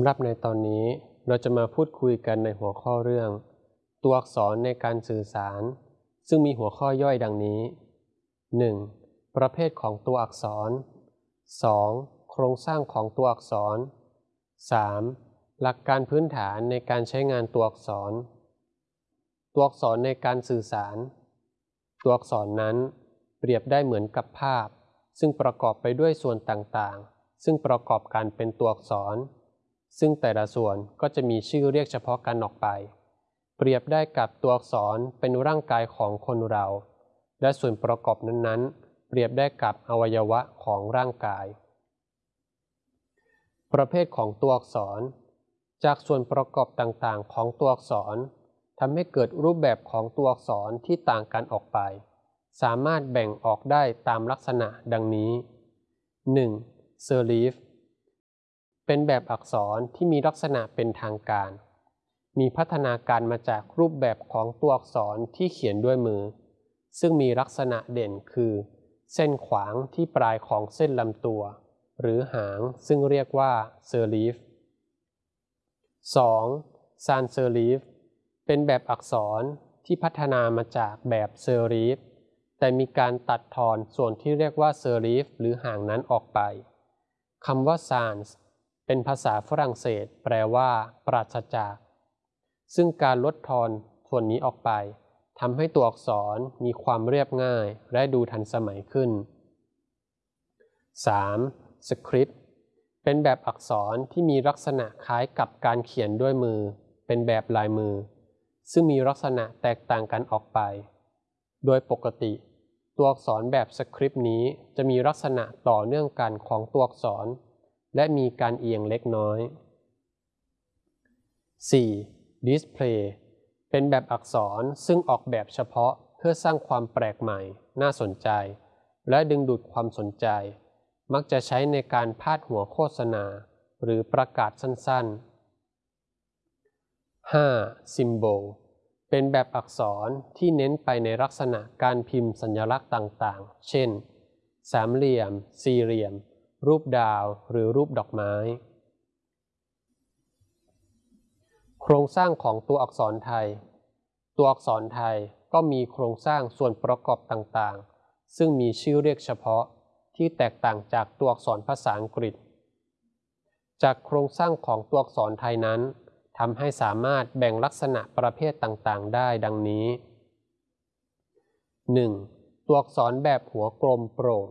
สำหรับในตอนนี้เราจะมาพูดคุยกันในหัวข้อเรื่อง ตัวอักษรในการสื่อสาร ซึ่งมีหัวข้อย่อยดังนี้ 1. ประเภทของตัวอักษร 2. โครงสร้างของตัวอักษร 3. หลักการพื้นฐานในการใช้งานตัวอักษร ตัวอักษรในการสื่อสาร ตัวอักษรนั้น เปรียบได้เหมือนกับภาพ ซึ่งประกอบไปด้วยส่วนต่างๆ ซึ่งประกอบกันเป็นตัวอักษร ซึ่งแต่ละส่วนก็จะมีชื่อเรียกเฉพาะกันออกไป เปรียบได้กับตัวอักษรเป็นร่างกายของคนเรา และส่วนประกอบนั้นๆ เปรียบได้กับอวัยวะของร่างกาย ประเภทของตัวอักษร จากส่วนประกอบต่างๆ ของตัวอักษรทำให้เกิดรูปแบบของตัวอักษรที่ต่างกันออกไป สามารถแบ่งออกได้ตามลักษณะดังนี้ 1. serif เป็นแบบอักษรที่มีลักษณะเป็นทางการ มีพัฒนาการมาจากรูปแบบของตัวอักษรที่เขียนด้วยมือ ซึ่งมีลักษณะเด่นคือ เส้นขวางที่ปลายของเส้นลำตัว หรือหางซึ่งเรียกว่า serif 2. sans serifเป็นแบบอักษรที่พัฒนามาจากแบบ serif แต่มีการตัดทอนส่วนที่เรียกว่า serif หรือหางนั้นออกไปคำว่า sans เป็นภาษาฝรั่งเศส แปลว่าปราศจาก ซึ่งการลดทอนส่วนนี้ออกไปทำให้ตัวอักษรมีความเรียบง่ายและดูทันสมัยขึ้น 3. สคริปต์เป็นแบบอักษรที่มีลักษณะคล้ายกับการเขียนด้วยมือ เป็นแบบลายมือ ซึ่งมีลักษณะแตกต่างกันออกไป โดยปกติ ตัวอักษรแบบสคริปต์นี้จะมีลักษณะต่อเนื่องกันของตัวอักษร และมีการเอียงเล็กน้อย 4. Display เป็นแบบอักษรซึ่งออกแบบเฉพาะเพื่อสร้างความแปลกใหม่ น่าสนใจ และดึงดูดความสนใจ มักจะใช้ในการพาดหัวโฆษณา หรือประกาศสั้นๆ 5. Symbol เป็นแบบอักษรที่เน้นไปในลักษณะการพิมพ์สัญลักษณ์ต่างๆ เช่น สามเหลี่ยม สี่เหลี่ยม รูปดาวหรือรูปดอกไม้ โครงสร้างของตัวอักษรไทย ตัวอักษรไทยก็มีโครงสร้างส่วนประกอบต่างๆ ซึ่งมีชื่อเรียกเฉพาะที่แตกต่างจากตัวอักษรภาษาอังกฤษ จากโครงสร้างของตัวอักษรไทยนั้นทำให้สามารถแบ่งลักษณะประเภทต่างๆ ได้ดังนี้ 1. ตัวอักษรแบบหัวกลมโปร่ง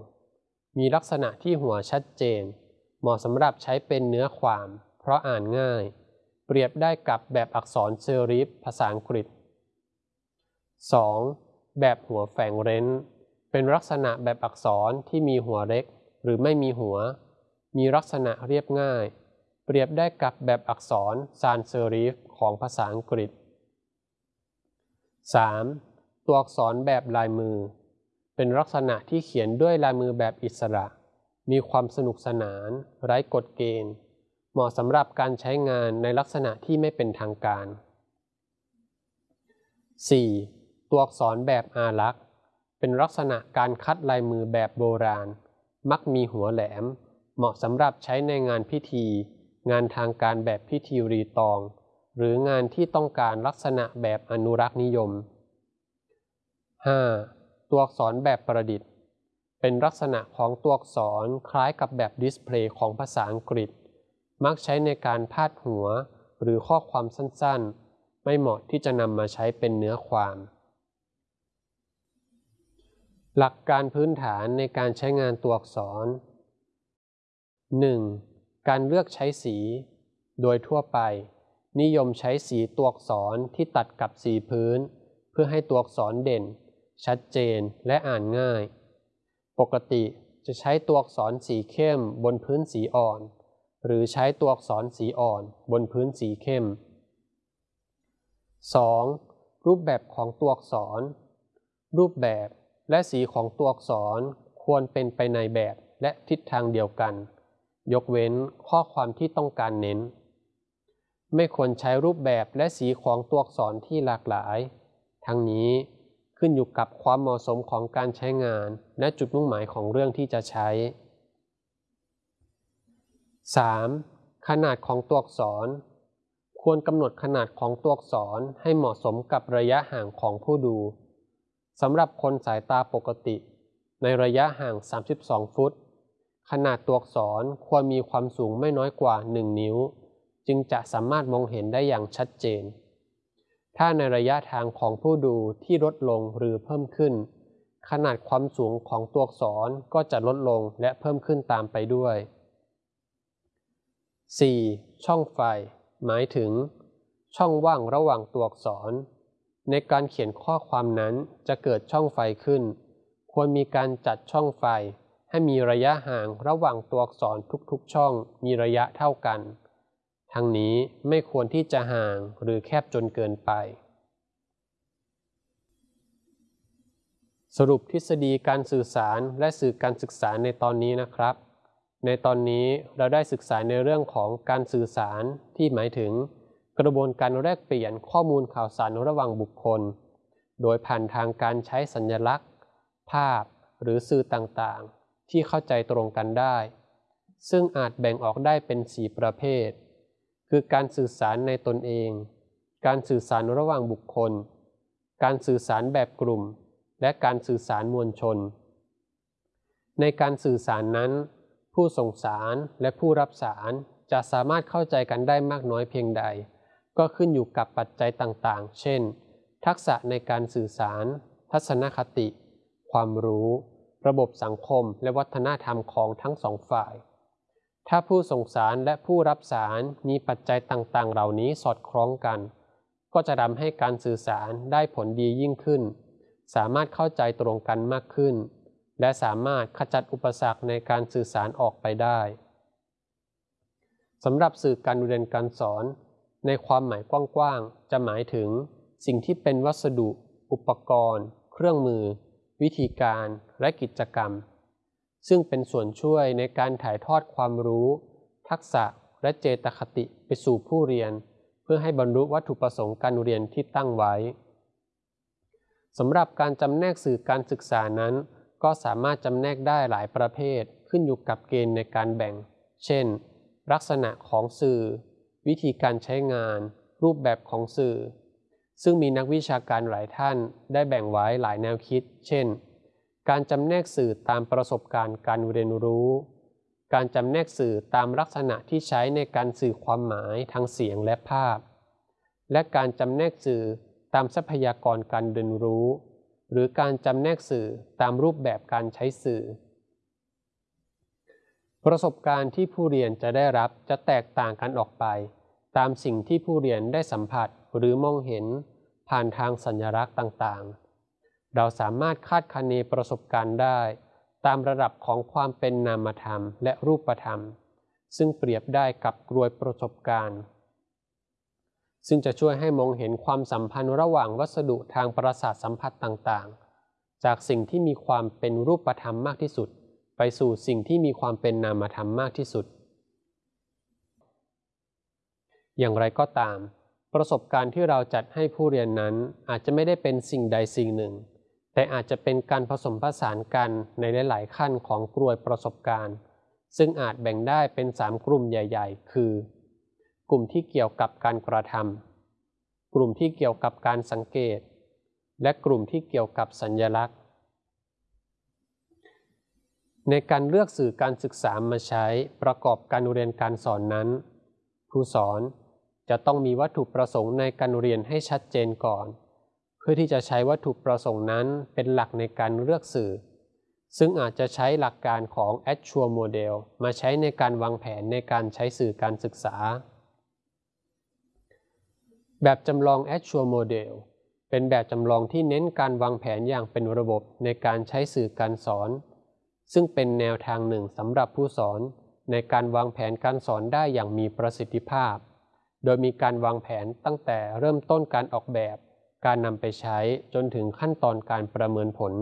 มีลักษณะที่หัวชัดเจน เหมาะสำหรับใช้เป็นเนื้อความ เพราะอ่านง่าย เปรียบได้กับแบบอักษรเซอริฟภาษาอังกฤษ 2. แบบหัวแฝงเร้น เป็นลักษณะแบบอักษรที่มีหัวเล็ก หรือไม่มีหัว มีลักษณะเรียบง่าย เปรียบได้กับแบบอักษรซานเซอริฟของภาษาอังกฤษ 3. ตัวอักษรแบบลายมือ เป็นลักษณะที่เขียนด้วยลายมือแบบอิสระ มีความสนุกสนาน ไร้กฎเกณฑ์ เหมาะสำหรับการใช้งานในลักษณะที่ไม่เป็นทางการ 4. ตัวอักษรแบบอารักษ์ เป็นลักษณะการคัดลายมือแบบโบราณ มักมีหัวแหลม เหมาะสำหรับใช้ในงานพิธี งานทางการแบบพิธีรีตอง หรืองานที่ต้องการลักษณะแบบอนุรักษ์นิยม 5. ตัวอักษรแบบประดิษฐ์ เป็นลักษณะของตัวอักษรคล้ายกับแบบดิสเพลย์ของภาษาอังกฤษ มักใช้ในการพาดหัวหรือข้อความสั้นๆ ไม่เหมาะที่จะนำมาใช้เป็นเนื้อความ หลักการพื้นฐานในการใช้งานตัวอักษร 1. การเลือกใช้สี โดยทั่วไป นิยมใช้สีตัวอักษรที่ตัดกับสีพื้น เพื่อให้ตัวอักษรเด่น ชัดเจนและอ่านง่าย ปกติจะใช้ตัวอักษรสีเข้มบนพื้นสีอ่อน หรือใช้ตัวอักษรสีอ่อนบนพื้นสีเข้ม 2. รูปแบบของตัวอักษร รูปแบบและสีของตัวอักษรควรเป็นไปในแบบและทิศทางเดียวกัน ยกเว้นข้อความที่ต้องการเน้น ไม่ควรใช้รูปแบบและสีของตัวอักษรที่หลากหลาย ทั้งนี้ ขึ้นอยู่กับความเหมาะสมของการใช้งาน และจุดมุ่งหมายของเรื่องที่จะใช้ 3. ขนาดของตัวอักษร ควรกำหนดขนาดของตัวอักษรให้เหมาะสมกับระยะห่างของผู้ดูสำหรับคนสายตาปกติ ในระยะห่าง 32 ฟุต ขนาดตัวอักษรควรมีความสูงไม่น้อยกว่า 1 นิ้ว จึงจะสามารถมองเห็นได้อย่างชัดเจน ถ้าในระยะทางของผู้ดูที่ลดลงหรือเพิ่มขึ้น ขนาดความสูงของตัวอักษรก็จะลดลงและเพิ่มขึ้นตามไปด้วย 4. ช่องไฟ หมายถึง ช่องว่างระหว่างตัวอักษร ในการเขียนข้อความนั้นจะเกิดช่องไฟขึ้น ควรมีการจัดช่องไฟ ให้มีระยะห่างระหว่างตัวอักษรทุกๆ ช่องมีระยะเท่ากัน ทั้งนี้ไม่ควรที่จะห่างหรือแคบจนเกินไป สรุปทฤษฎีการสื่อสารและสื่อการศึกษาในตอนนี้นะครับ ในตอนนี้เราได้ศึกษาในเรื่องของการสื่อสารที่หมายถึง กระบวนการแลกเปลี่ยนข้อมูลข่าวสารระหว่างบุคคล โดยผ่านทางการใช้สัญลักษณ์ ภาพ หรือสื่อต่างๆ ที่เข้าใจตรงกันได้ ซึ่งอาจแบ่งออกได้เป็นสี่ประเภท คือการสื่อสารในตนเอง การสื่อสารระหว่างบุคคล การสื่อสารแบบกลุ่ม และการสื่อสารมวลชน ในการสื่อสารนั้น ผู้ส่งสารและผู้รับสารจะสามารถเข้าใจกันได้มากน้อยเพียงใด ก็ขึ้นอยู่กับปัจจัยต่างๆ เช่น ทักษะในการสื่อสาร ทัศนคติ ความรู้ ระบบสังคม และวัฒนธรรมของทั้งสองฝ่าย ถ้าผู้ส่งสารและผู้รับสารมีปัจจัยต่างๆ เหล่านี้สอดคล้องกัน ก็จะทำให้การสื่อสารได้ผลดียิ่งขึ้น สามารถเข้าใจตรงกันมากขึ้น และสามารถขจัดอุปสรรคในการสื่อสารออกไปได้สำหรับสื่อการเรียนการสอน ในความหมายกว้างๆ จะหมายถึง สิ่งที่เป็นวัสดุ อุปกรณ์ เครื่องมือ วิธีการ และกิจกรรม ซึ่งเป็นส่วนช่วยในการถ่ายทอดความรู้ ทักษะและเจตคติไปสู่ผู้เรียน เพื่อให้บรรลุวัตถุประสงค์การเรียนที่ตั้งไว้สำหรับการจำแนกสื่อการศึกษานั้น ก็สามารถจำแนกได้หลายประเภทขึ้นอยู่กับเกณฑ์ในการแบ่ง เช่น ลักษณะของสื่อ วิธีการใช้งาน รูปแบบของสื่อ ซึ่งมีนักวิชาการหลายท่านได้แบ่งไว้หลายแนวคิด เช่น การจำแนกสื่อตามประสบการณ์การเรียนรู้ การจำแนกสื่อตามลักษณะที่ใช้ในการสื่อความหมายทางเสียงและภาพ และการจำแนกสื่อตามทรัพยากรการเรียนรู้ หรือการจำแนกสื่อตามรูปแบบการใช้สื่อ ประสบการณ์ที่ผู้เรียนจะได้รับจะแตกต่างกันออกไป ตามสิ่งที่ผู้เรียนได้สัมผัสหรือมองเห็นผ่านทางสัญลักษณ์ต่างๆ เราสามารถคาดคะเนประสบการณ์ได้ ตามระดับของความเป็นนามธรรมและรูปธรรม ซึ่งเปรียบได้กับกรวยประสบการณ์ ซึ่งจะช่วยให้มองเห็นความสัมพันธ์ระหว่างวัสดุทางประสาทสัมผัสต่างๆ จากสิ่งที่มีความเป็นรูปธรรมมากที่สุด ไปสู่สิ่งที่มีความเป็นนามธรรมมากที่สุด อย่างไรก็ตามประสบการณ์ที่เราจัดให้ผู้เรียนนั้นอาจจะไม่ได้เป็นสิ่งใดสิ่งหนึ่ง แต่อาจจะเป็นการผสมผสานกันในหลาย ๆ ขั้นของกลวยประสบการณ์ ซึ่งอาจแบ่งได้เป็น 3 กลุ่มใหญ่ ๆ คือ กลุ่มที่เกี่ยวกับการกระทำกลุ่มที่เกี่ยวกับการสังเกต และกลุ่มที่เกี่ยวกับสัญญลักษณ์ ในการเลือกสื่อการศึกษามาใช้ประกอบการเรียนการสอนนั้นผู้สอนจะต้องมีวัตถุประสงค์ในการเรียนให้ชัดเจนก่อน พื่อที่จะใช้วัตถุประสงค์นั้นเป็นหลักในการเลือกสื่อ ซึ่งอาจจะใช้หลักการของ Actual Model มาใช้ในการวางแผนในการใช้สื่อการศึกษา แบบจำลอง Actual Model เป็นแบบจำลองที่เน้นการวางแผนอย่างเป็นระบบในการใช้สื่อการสอน ซึ่งเป็นแนวทางหนึ่งสำหรับผู้สอนในการวางแผนการสอนได้อย่างมีประสิทธิภาพ โดยมีการวางแผนตั้งแต่เริ่มต้นการออกแบบ การนำไปใช้จนถึงขั้นตอนการประเมินผล